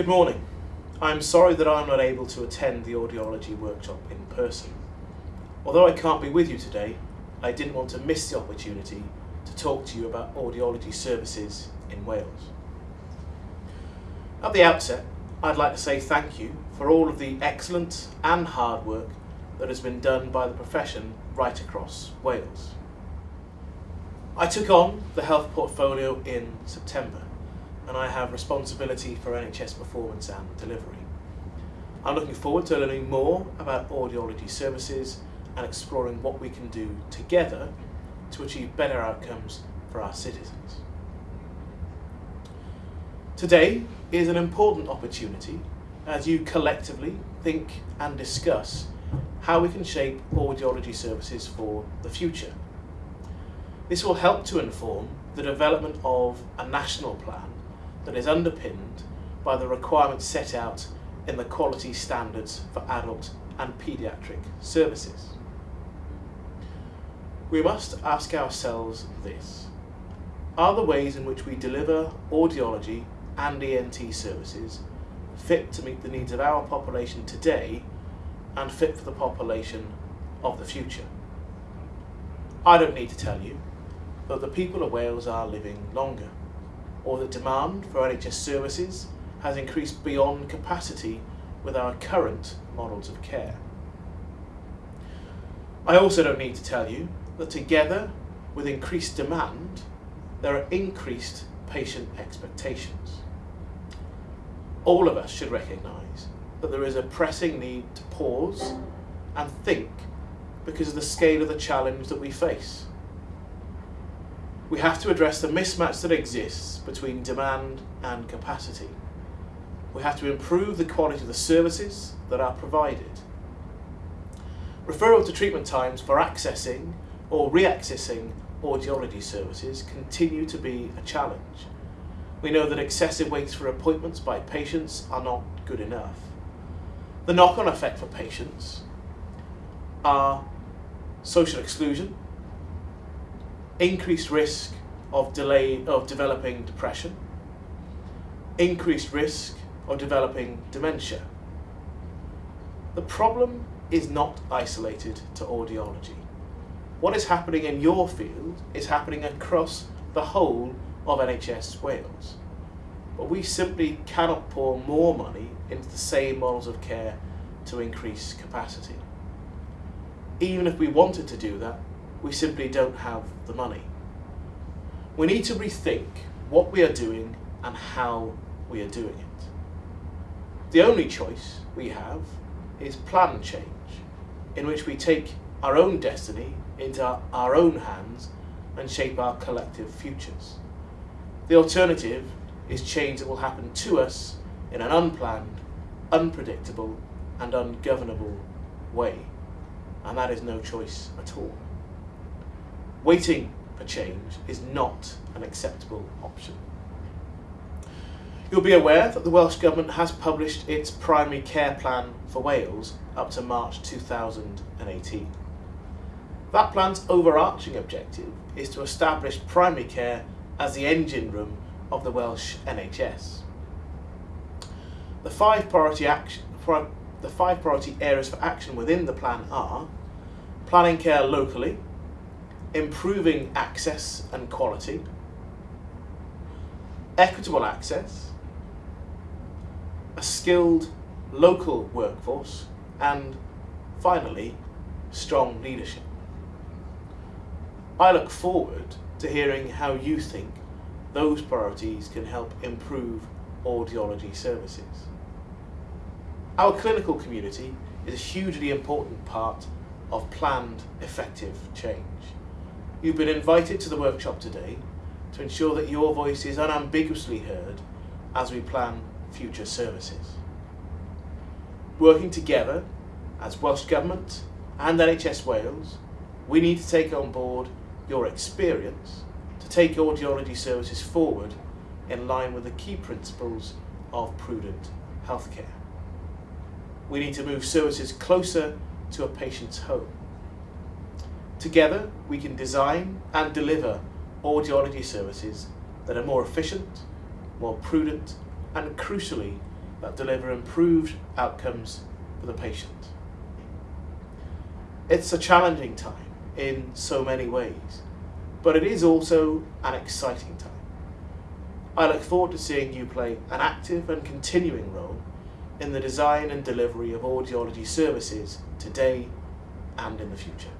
Good morning. I'm sorry that I'm not able to attend the audiology workshop in person. Although I can't be with you today, I didn't want to miss the opportunity to talk to you about audiology services in Wales. At the outset, I'd like to say thank you for all of the excellent and hard work that has been done by the profession right across Wales. I took on the health portfolio in September and I have responsibility for NHS performance and delivery. I'm looking forward to learning more about audiology services and exploring what we can do together to achieve better outcomes for our citizens. Today is an important opportunity as you collectively think and discuss how we can shape audiology services for the future. This will help to inform the development of a national plan that is underpinned by the requirements set out in the quality standards for adult and paediatric services. We must ask ourselves this. Are the ways in which we deliver audiology and ENT services fit to meet the needs of our population today and fit for the population of the future? I don't need to tell you that the people of Wales are living longer, or that demand for NHS services has increased beyond capacity with our current models of care. I also don't need to tell you that together with increased demand, there are increased patient expectations. All of us should recognise that there is a pressing need to pause and think because of the scale of the challenge that we face. We have to address the mismatch that exists between demand and capacity we have to improve the quality of the services that are provided. Referral to treatment times for accessing or re-accessing audiology services continue to be a challenge. We know that excessive waits for appointments by patients are not good enough. The knock-on effect for patients are social exclusion, increased risk of delay of developing depression, increased risk of developing dementia. The problem is not isolated to audiology. What is happening in your field is happening across the whole of NHS Wales. But we simply cannot pour more money into the same models of care to increase capacity. Even if we wanted to do that, we simply don't have the money. We need to rethink what we are doing and how we are doing it. The only choice we have is plan change, in which we take our own destiny into our own hands and shape our collective futures. The alternative is change that will happen to us in an unplanned, unpredictable and ungovernable way. And that is no choice at all. Waiting for change is not an acceptable option. You'll be aware that the Welsh Government has published its primary care plan for Wales up to March 2018. That plan's overarching objective is to establish primary care as the engine room of the Welsh NHS. The five priority action, the five priority areas for action within the plan are planning care locally, improving access and quality, equitable access, a skilled local workforce, and finally, strong leadership. I look forward to hearing how you think those priorities can help improve audiology services. Our clinical community is a hugely important part of planned effective change. You've been invited to the workshop today to ensure that your voice is unambiguously heard as we plan future services. Working together as Welsh Government and NHS Wales, we need to take on board your experience to take audiology services forward in line with the key principles of prudent healthcare. We need to move services closer to a patient's home. Together, we can design and deliver audiology services that are more efficient, more prudent and crucially that deliver improved outcomes for the patient. It's a challenging time in so many ways, but it is also an exciting time. I look forward to seeing you play an active and continuing role in the design and delivery of audiology services today and in the future.